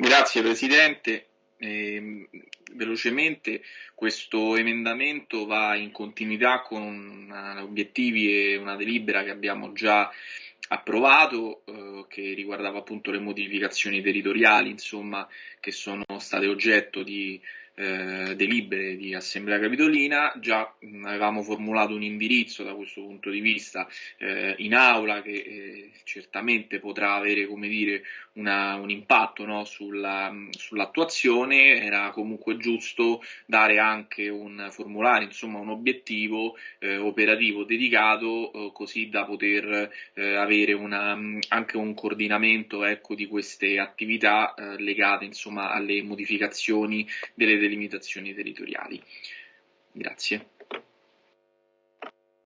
Grazie Presidente. Eh, velocemente questo emendamento va in continuità con obiettivi e una delibera che abbiamo già approvato eh, che riguardava appunto le modificazioni territoriali insomma, che sono state oggetto di eh, delibere di Assemblea Capitolina, già mh, avevamo formulato un indirizzo da questo punto di vista eh, in aula che eh, certamente potrà avere come dire, una, un impatto no, sulla, sull'attuazione, era comunque giusto dare anche un formulare, insomma un obiettivo eh, operativo dedicato eh, così da poter eh, avere una, anche un coordinamento ecco, di queste attività legate insomma alle modificazioni delle delimitazioni territoriali. Grazie.